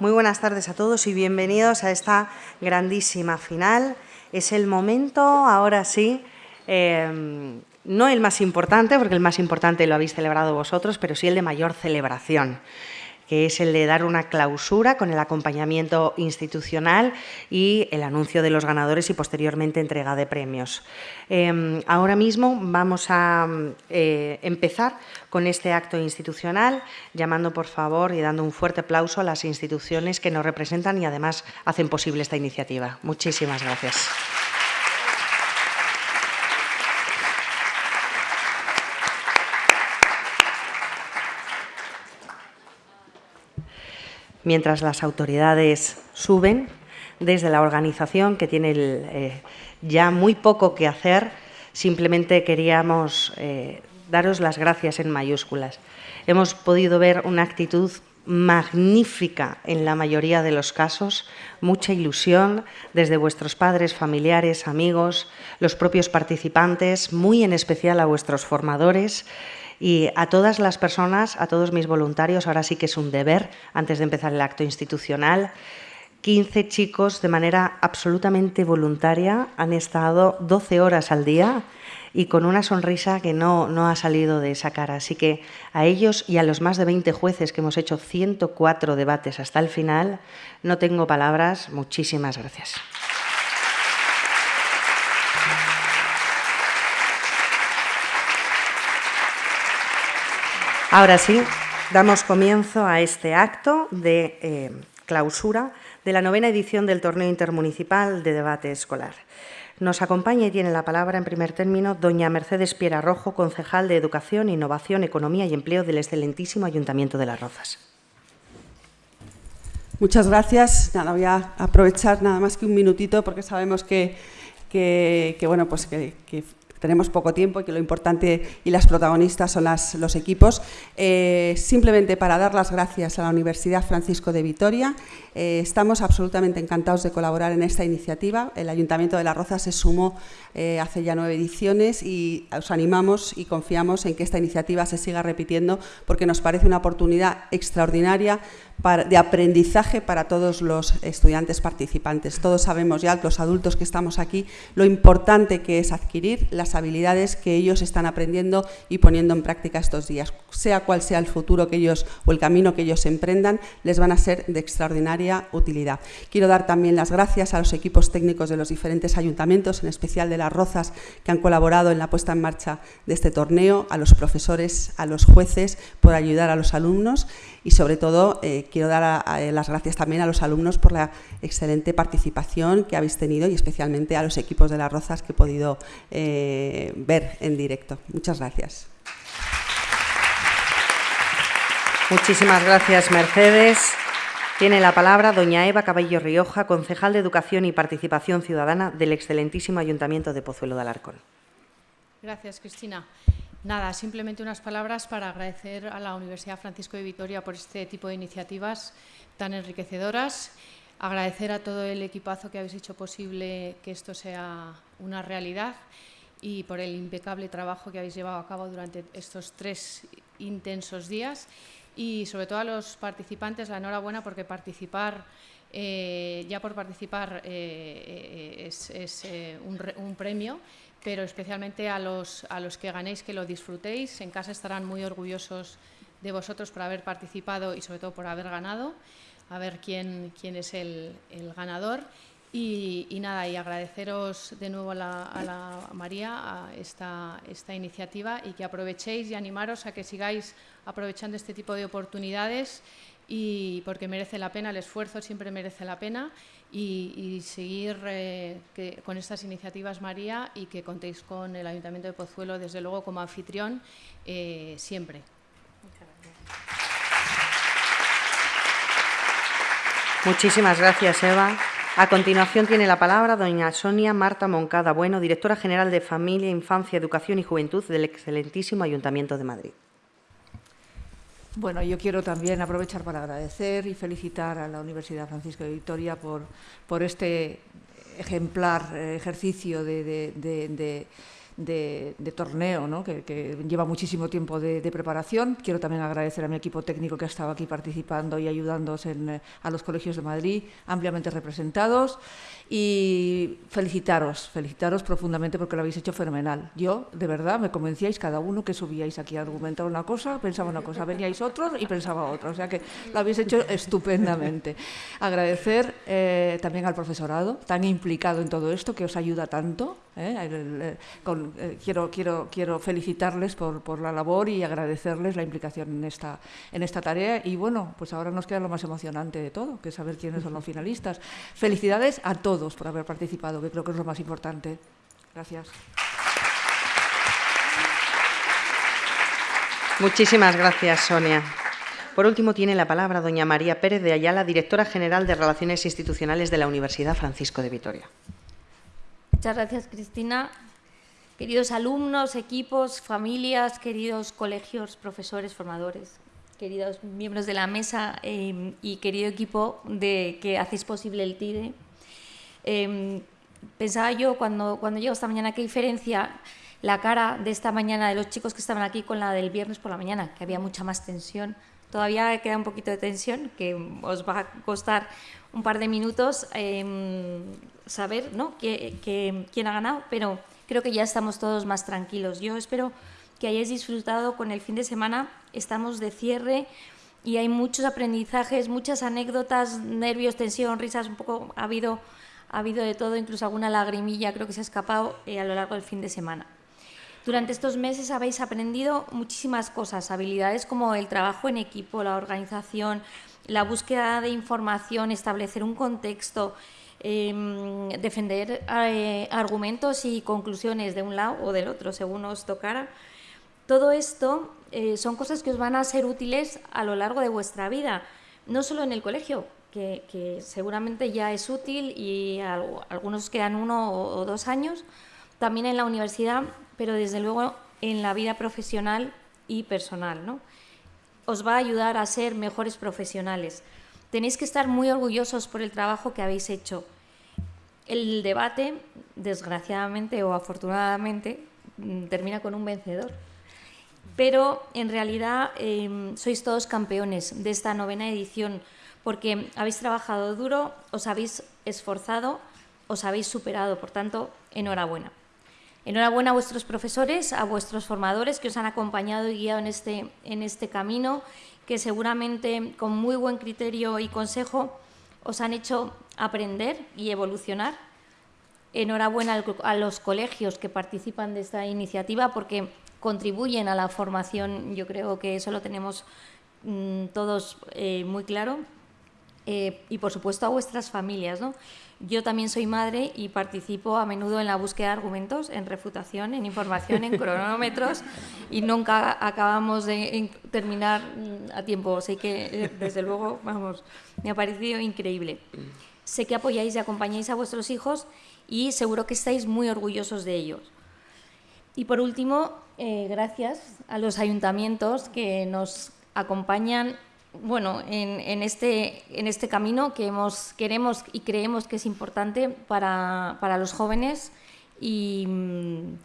Muy buenas tardes a todos y bienvenidos a esta grandísima final. Es el momento, ahora sí, eh, no el más importante, porque el más importante lo habéis celebrado vosotros, pero sí el de mayor celebración que es el de dar una clausura con el acompañamiento institucional y el anuncio de los ganadores y posteriormente entrega de premios. Em, ahora mismo vamos a eh, empezar con este acto institucional, llamando por favor y dando un fuerte aplauso a las instituciones que nos representan y además hacen posible esta iniciativa. Muchísimas gracias. Mientras las autoridades suben, desde la organización, que tiene eh, ya muy poco que hacer, simplemente queríamos eh, daros las gracias en mayúsculas. Hemos podido ver una actitud magnífica en la mayoría de los casos, mucha ilusión desde vuestros padres, familiares, amigos, los propios participantes, muy en especial a vuestros formadores y a todas las personas, a todos mis voluntarios, ahora sí que es un deber, antes de empezar el acto institucional, 15 chicos de manera absolutamente voluntaria han estado 12 horas al día y con una sonrisa que no, no ha salido de esa cara. Así que a ellos y a los más de 20 jueces que hemos hecho 104 debates hasta el final, no tengo palabras. Muchísimas gracias. Ahora sí, damos comienzo a este acto de eh, clausura de la novena edición del Torneo Intermunicipal de Debate Escolar. Nos acompaña y tiene la palabra en primer término doña Mercedes Piera Rojo, concejal de Educación, Innovación, Economía y Empleo del excelentísimo Ayuntamiento de Las Rozas. Muchas gracias. Nada, voy a aprovechar nada más que un minutito porque sabemos que, bueno, pues que, tenemos poco tiempo y que lo importante y las protagonistas son los equipos. Eh, simplemente para dar las gracias a la Universidad Francisco de Vitoria. Eh, estamos absolutamente encantados de colaborar en esta iniciativa. El Ayuntamiento de La Roza se sumó eh, hace ya nueve ediciones y os animamos y confiamos en que esta iniciativa se siga repitiendo porque nos parece una oportunidad extraordinaria de aprendizaje para todos los estudiantes participantes. Todos sabemos ya, los adultos que estamos aquí, lo importante que es adquirir las habilidades que ellos están aprendiendo y poniendo en práctica estos días. Sea cual sea el futuro que ellos o el camino que ellos emprendan, les van a ser de extraordinaria utilidad. Quiero dar también las gracias a los equipos técnicos de los diferentes ayuntamientos, en especial de las Rozas, que han colaborado en la puesta en marcha de este torneo, a los profesores, a los jueces, por ayudar a los alumnos y sobre todo eh, quiero dar las gracias también a los alumnos por la excelente participación que habéis tenido y especialmente a los equipos de las Rozas que he podido eh, ver en directo. Muchas gracias. Muchísimas gracias, Mercedes. Tiene la palabra doña Eva Cabello Rioja, concejal de Educación y Participación Ciudadana del excelentísimo Ayuntamiento de Pozuelo de Alarcón. Gracias, Cristina. Nada, simplemente unas palabras para agradecer a la Universidad Francisco de Vitoria por este tipo de iniciativas tan enriquecedoras, agradecer a todo el equipazo que habéis hecho posible que esto sea una realidad y por el impecable trabajo que habéis llevado a cabo durante estos tres intensos días y sobre todo a los participantes la enhorabuena porque participar eh, ya por participar eh, eh, es, un premio pero especialmente a los, a los que ganéis, que lo disfrutéis. En casa estarán muy orgullosos de vosotros por haber participado y sobre todo por haber ganado, a ver quién, quién es el, ganador. Y, nada, y agradeceros de nuevo a la, María a esta, esta iniciativa y que aprovechéis y animaros a que sigáis aprovechando este tipo de oportunidades y porque merece la pena, el esfuerzo siempre merece la pena y, seguir eh, con estas iniciativas, María, y que contéis con el Ayuntamiento de Pozuelo, desde luego, como anfitrión, eh, siempre. Muchísimas gracias, Eva. A continuación tiene la palabra doña Sonia Marta Moncada Bueno, directora general de Familia, Infancia, Educación y Juventud del excelentísimo Ayuntamiento de Madrid. Bueno, yo quiero también aprovechar para agradecer y felicitar a la Universidad Francisco de Vitoria por, por este ejemplar eh, ejercicio de, torneo, ¿no? que, lleva muchísimo tiempo de, preparación. Quiero también agradecer a mi equipo técnico que ha estado aquí participando y ayudándonos en, a los colegios de Madrid, ampliamente representados. Y felicitaros, felicitaros profundamente porque lo habéis hecho fenomenal. Yo, de verdad, me convencíais cada uno que subíais aquí a argumentar una cosa, pensaba una cosa, veníais otros y pensaba otra. O sea que lo habéis hecho estupendamente. Agradecer eh, también al profesorado, tan implicado en todo esto, que os ayuda tanto. ¿eh? Eh, quiero, quiero, quiero felicitarles por, por, la labor y agradecerles la implicación en esta, en esta tarea. Y bueno, pues ahora nos queda lo más emocionante de todo, que es saber quiénes son los finalistas. Felicidades a todos por haber participado, que creo que es lo más importante. Gracias. Muchísimas gracias, Sonia. Por último, tiene la palabra doña María Pérez de Ayala, directora general de Relaciones Institucionales de la Universidad Francisco de Vitoria. Muchas gracias, Cristina. Queridos alumnos, equipos, familias, queridos colegios, profesores, formadores, queridos miembros de la mesa eh, y querido equipo de que hacéis posible el TIDE, Em, pensaba yo cuando, cuando llego esta mañana, qué diferencia la cara de esta mañana de los chicos que estaban aquí con la del viernes por la mañana, que había mucha más tensión. Todavía queda un poquito de tensión, que os va a costar un par de minutos em, saber ¿no? quién ha ganado, pero creo que ya estamos todos más tranquilos. Yo espero que hayáis disfrutado con el fin de semana. Estamos de cierre y hay muchos aprendizajes, muchas anécdotas, nervios, tensión, risas, un poco ha habido ha habido de todo, incluso alguna lagrimilla creo que se ha escapado eh, a lo largo del fin de semana. Durante estos meses habéis aprendido muchísimas cosas, habilidades como el trabajo en equipo, la organización, la búsqueda de información, establecer un contexto, em, defender eh, argumentos y conclusiones de un lado o del otro, según os tocara. Todo esto eh, son cosas que os van a ser útiles a lo largo de vuestra vida, no solo en el colegio, que, seguramente ya es útil y algunos quedan uno o, dos años, también en la universidad, pero desde luego en la vida profesional y personal. ¿no? Os va a ayudar a ser mejores profesionales. Tenéis que estar muy orgullosos por el trabajo que habéis hecho. El debate, desgraciadamente o afortunadamente, mm, termina con un vencedor. Pero en realidad em, sois todos campeones de esta novena edición porque habéis trabajado duro, os habéis esforzado, os habéis superado, por tanto, enhorabuena. Enhorabuena a vuestros profesores, a vuestros formadores que os han acompañado y guiado en este, en este camino, que seguramente con muy buen criterio y consejo os han hecho aprender y evolucionar. Enhorabuena a los colegios que participan de esta iniciativa porque contribuyen a la formación, yo creo que eso lo tenemos mm, todos eh, muy claro. Eh, y por supuesto a vuestras familias. ¿no? Yo también soy madre y participo a menudo en la búsqueda de argumentos, en refutación, en información, en cronómetros y nunca acabamos de terminar a tiempo. Así que, eh, desde luego, vamos, me ha parecido increíble. Sé que apoyáis y acompañáis a vuestros hijos y seguro que estáis muy orgullosos de ellos. Y por último, eh, gracias a los ayuntamientos que nos acompañan bueno, en, este, en este camino que hemos, queremos y creemos que es importante para, los jóvenes y mm,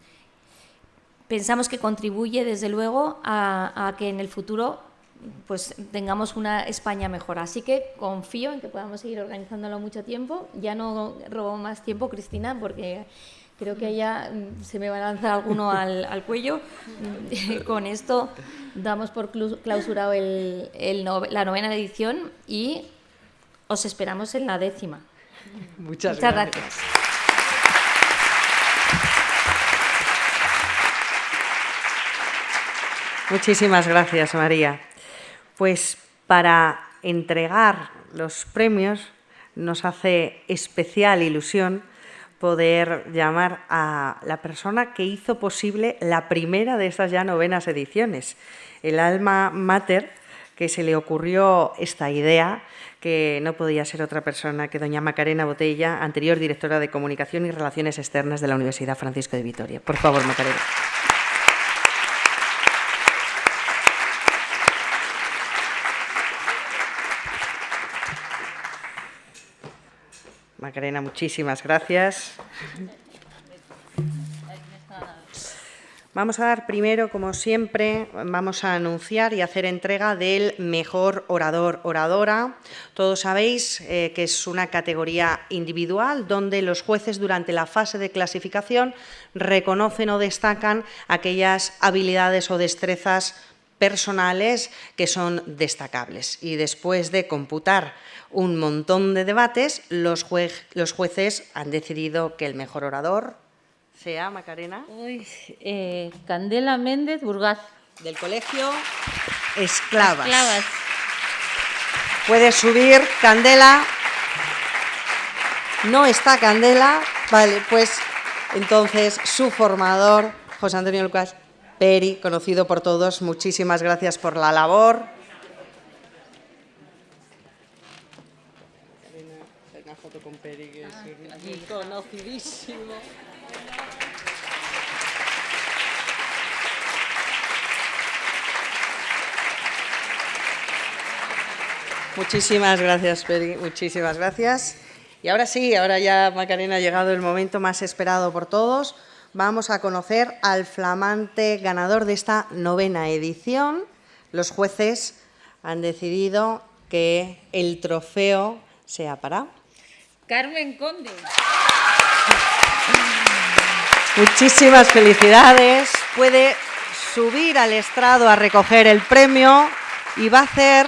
pensamos que contribuye desde luego a, que en el futuro pues tengamos una España mejor. Así que confío en que podamos seguir organizándolo mucho tiempo. Ya no robo más tiempo, Cristina, porque creo que ya mm, se me va a lanzar alguno al, al cuello. Con esto damos por clausurado el, la novena edición y os esperamos en la décima. Muchas, gracias. Muchísimas gracias, María. Pues para entregar los premios nos hace especial ilusión poder llamar a la persona que hizo posible la primera de estas ya novenas ediciones, el alma mater, que se le ocurrió esta idea, que no podía ser otra persona que doña Macarena Botella, anterior directora de Comunicación y Relaciones Externas de la Universidad Francisco de Vitoria. Por favor, Macarena. Macarena, muchísimas gracias. Vamos a dar primero, como siempre, vamos a anunciar y hacer entrega del mejor orador, oradora. Todos sabéis eh, que es una categoría individual donde los jueces durante la fase de clasificación reconocen o destacan aquellas habilidades o destrezas personales que son destacables. Y después de computar un montón de debates, los, los jueces han decidido que el mejor orador, sea, Macarena. Eh, Candela Méndez Burgaz. Del colegio Esclavas. Esclavas. Puede subir Candela. No está Candela. Vale, pues entonces su formador, José Antonio Lucas Peri, conocido por todos, muchísimas gracias por la labor. Una foto con Peri, que es conocidísimo. Muchísimas gracias, Peri, muchísimas gracias. Y ahora sí, ahora ya, Macarena, ha llegado el momento más esperado por todos. Vamos a conocer al flamante ganador de esta novena edición. Los jueces han decidido que el trofeo sea para... Carmen Conde. Muchísimas felicidades. Puede subir al estrado a recoger el premio y va a hacer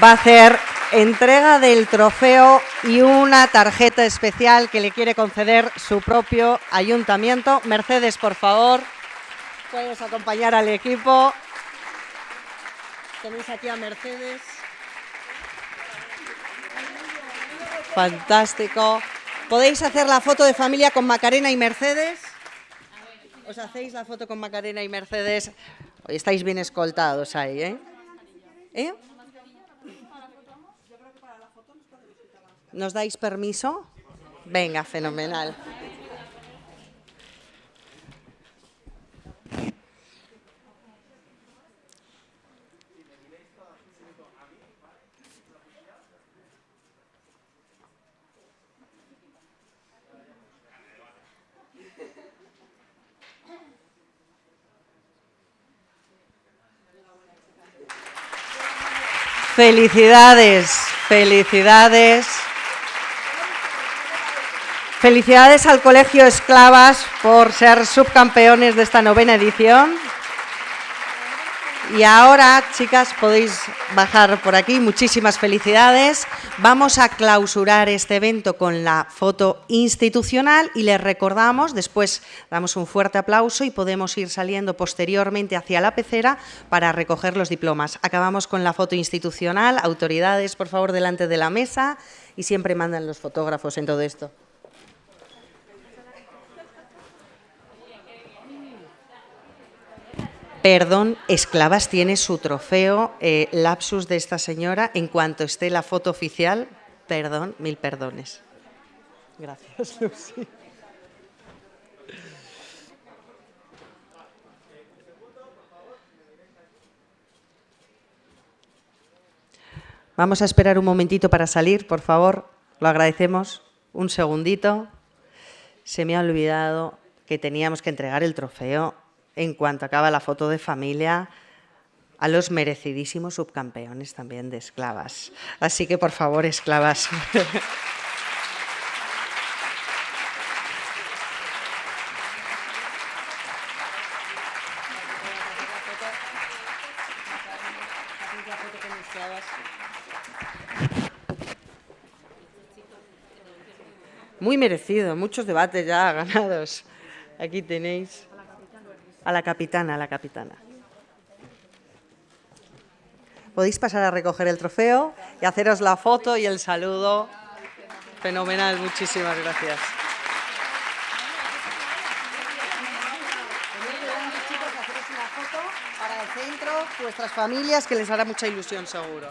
va a hacer entrega del trofeo y una tarjeta especial que le quiere conceder su propio ayuntamiento. Mercedes, por favor, puedes acompañar al equipo. Tenéis aquí a Mercedes. Fantástico. ¿Podéis hacer la foto de familia con Macarena y Mercedes? ¿Os hacéis la foto con Macarena y Mercedes? Hoy estáis bien escoltados ahí, ¿eh? ¿Eh? ¿Nos dais permiso? Venga, fenomenal. Felicidades, felicidades. Felicidades al Colegio Esclavas por ser subcampeones de esta novena edición. Y ahora, chicas, podéis bajar por aquí. Muchísimas felicidades. Vamos a clausurar este evento con la foto institucional y les recordamos, después damos un fuerte aplauso y podemos ir saliendo posteriormente hacia la pecera para recoger los diplomas. Acabamos con la foto institucional. Autoridades, por favor, delante de la mesa y siempre mandan los fotógrafos en todo esto. Perdón, Esclavas tiene su trofeo, eh, lapsus de esta señora, en cuanto esté la foto oficial, perdón, mil perdones. Gracias, Lucy. Vamos a esperar un momentito para salir, por favor, lo agradecemos. Un segundito. Se me ha olvidado que teníamos que entregar el trofeo en cuanto acaba la foto de familia, a los merecidísimos subcampeones también de esclavas. Así que, por favor, esclavas. Muy merecido, muchos debates ya ganados. Aquí tenéis a la capitana, a la capitana. Podéis pasar a recoger el trofeo y haceros la foto y el saludo. Fenomenal, muchísimas gracias. vuestras familias, que les hará mucha ilusión seguro.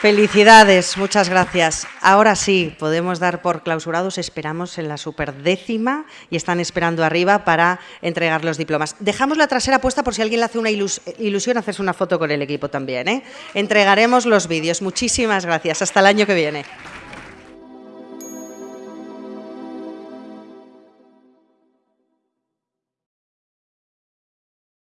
Felicidades, muchas gracias. Ahora sí, podemos dar por clausurados, esperamos en la superdécima y están esperando arriba para entregar los diplomas. Dejamos la trasera puesta por si alguien le hace una ilusión hacerse una foto con el equipo también. ¿eh? Entregaremos los vídeos. Muchísimas gracias. Hasta el año que viene.